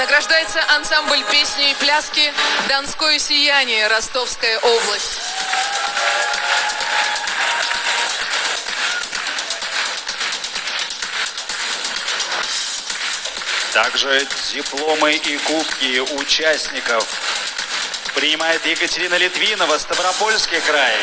Награждается ансамбль песни и пляски «Донское сияние», Ростовская область. Также дипломы и кубки участников принимает Екатерина Литвинова, Ставропольский край.